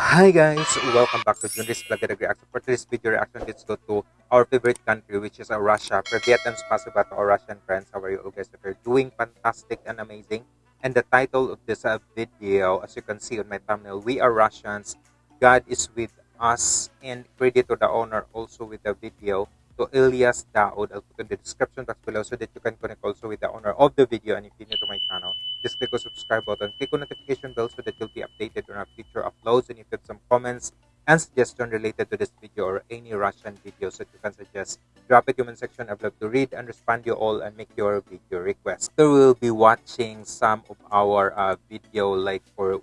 Hi guys, welcome back to Junris Vlog Reaction. For today's video reaction, let's go to our favorite country which is Russia. For Vietnam's Spasiba to our Russian friends, how are you guys? If you're doing fantastic and amazing. And the title of this uh, video, as you can see on my thumbnail, We Are Russians, God is with us. And credit to the owner also with the video to Elias Daoud. I'll put in the description box below so that you can connect also with the owner of the video. And if you're new to my channel, just click the subscribe button, click on notification bell so that you'll be updated on our future uploads. And if you have some comments and suggestion related to this video or any Russian videos that you can suggest, drop it in the comment section. I'd love to read and respond you all and make your video request. So we'll be watching some of our uh, video like for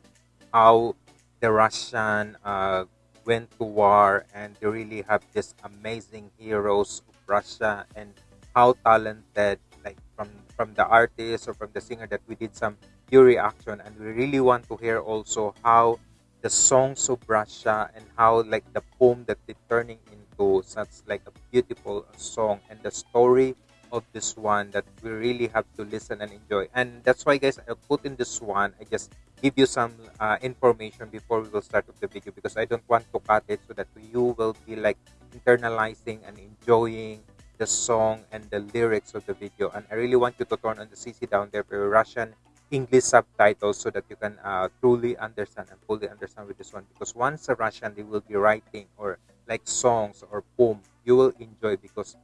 how the Russian uh, went to war and they really have this amazing heroes of Russia and how talented like from from the artist or from the singer that we did some view reaction and we really want to hear also how the songs of Russia and how like the poem that they turning into such like a beautiful song. And the story of this one that we really have to listen and enjoy. And that's why guys i put in this one i just give you some uh, information before we will start with the video because i don't want to cut it so that you will be like internalizing and enjoying the song and the lyrics of the video. And i really want you to turn on the cc down there for russian english subtitles so that you can uh, truly understand and fully understand with this one because once a russian they will be writing or like songs or poem you will enjoy because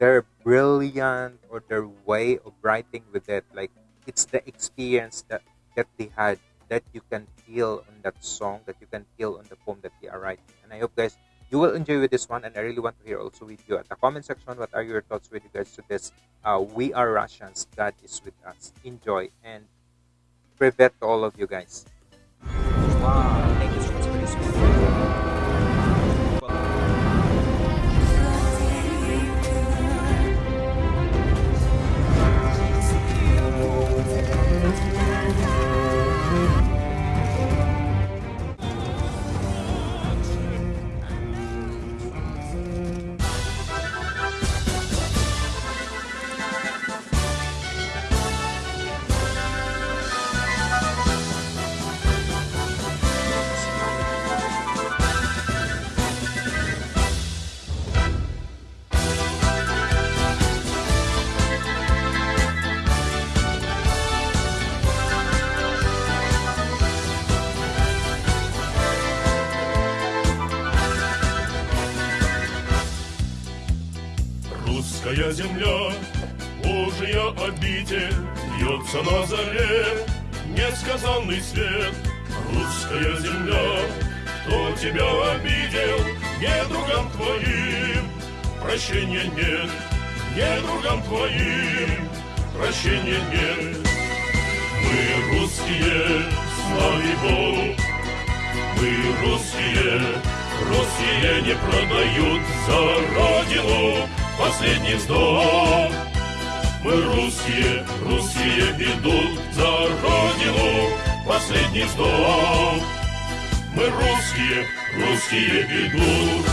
their brilliant or their way of writing with it like it's the experience that that they had that you can feel on that song that you can feel on the poem that they are writing. And i hope guys you will enjoy with this one and i really want to hear also with you at the comment section what are your thoughts with regards to this uh, we are russians god is with us. Enjoy and privet all of you guys. Wow Русская земля, Божия обитель, Льется на заре. Несказанный свет. Русская земля, кто тебя обидел, Недругам твоим? Прощения нет, Недругам твоим. Прощения нет. Мы русские, слави Богу, мы русские, русские не продают за родину последний вздох. Мы русские, русские идут за родину, последний вздох. Мы русские, русские идут.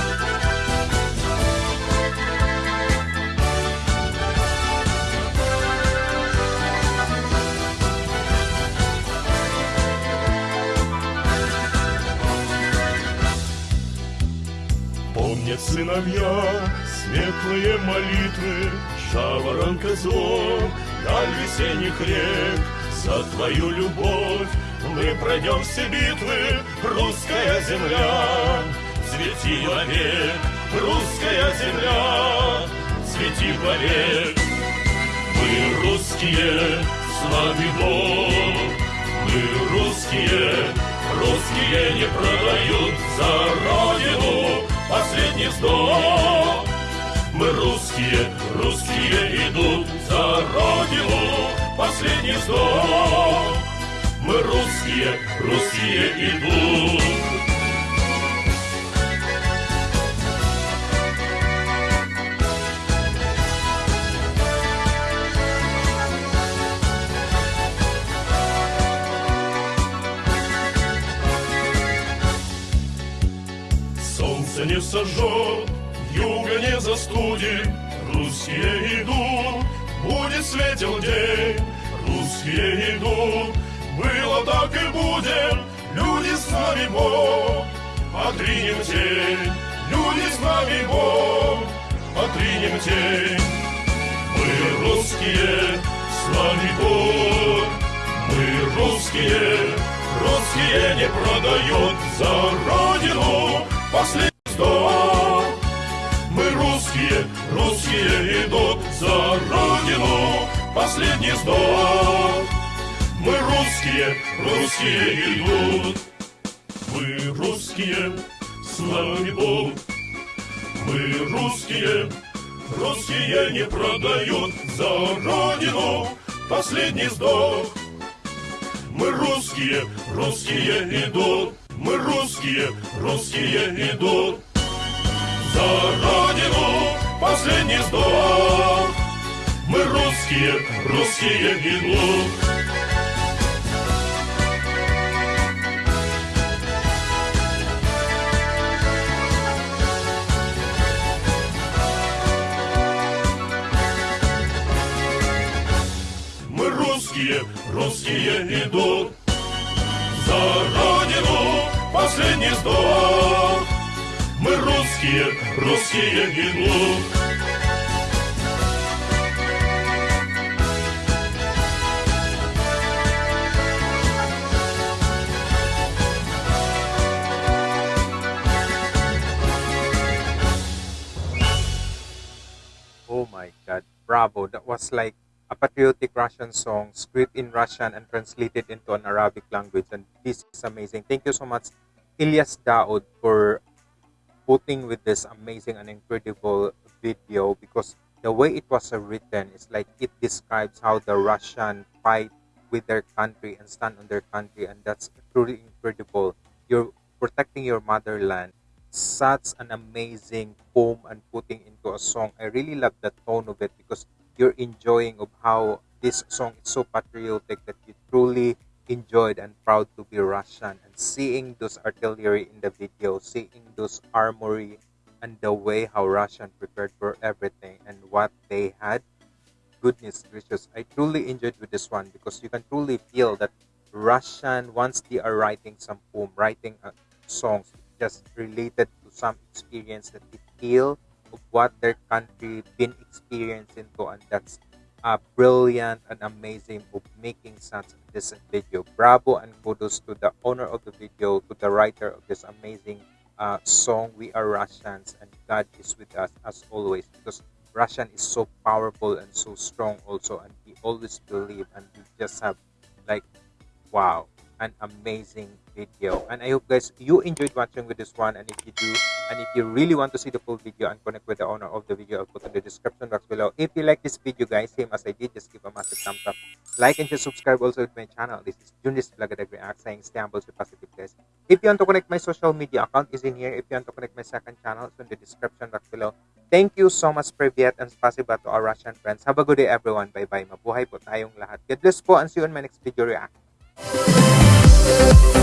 Помнят сыновья светлые молитвы, Жаворонка звон, даль весенних рек, За твою любовь мы пройдем все битвы, Русская земля, цвети вовек, Русская земля, цвети вовек. Мы русские, славный Бог, мы русские, Русские не продают за родину последний вздох. Мы русские, русские идут за родину последний вздох. Мы русские, русские идут. Не сожжет, юга не застудит, Русские идут, будет светел день, Русские идут, было так и будет, Люди с нами Бог, отринем тень, люди с нами Бог, отринем тень. Мы русские, с нами Бог, мы русские, русские не продают за родину. Последний вздох. Мы русские, русские идут за родину последний вздох. Мы русские, русские идут. Мы русские, с нами. Мы русские, русские не продают за родину последний вздох. Мы русские, русские идут. Мы русские, русские идут. За родину последний вздох. Мы русские, русские идут. Мы русские, русские идут Oh my God, bravo! That was like a patriotic Russian song, script in Russian and translated into an Arabic language, and this is amazing. Thank you so much, Ilyas Daoud, for putting with this amazing and incredible video because the way it was written is like it describes how the Russian fight with their country and stand on their country, and that's truly incredible. You're protecting your motherland. Such an amazing poem and putting into a song. I really love the tone of it because you're enjoying of how this song is so patriotic that you truly enjoyed and proud to be Russian and seeing those artillery in the video, seeing those armory and the way how Russian prepared for everything and what they had. Goodness gracious, I truly enjoyed with this one because you can truly feel that Russian once they are writing some poem, writing uh, songs just related to some experience that they feel of what their country been experiencing to and that's uh, brilliant and amazing of making such this video. Bravo and kudos to the owner of the video to the writer of this amazing uh, song we are russians and god is with us as always because russian is so powerful and so strong also and we always believe and we just have like wow an amazing video. And i hope guys you enjoyed watching with this one. And if you do and if you really want to see the full video and connect with the owner of the video i'll put in the description box below. If you like this video guys same as i did just give a massive thumbs up. Like and just subscribe also to my channel. This is Junis Blagadag React saying stay humble stay positive guys. If you want to connect my social media account is in here. If you want to connect my second channel it's in the description box below. Thank you so much Privyet and spasiba to our Russian friends. Have a good day everyone. Bye bye mabuhay po tayong lahat. God bless po and see you on my next video. React Oh,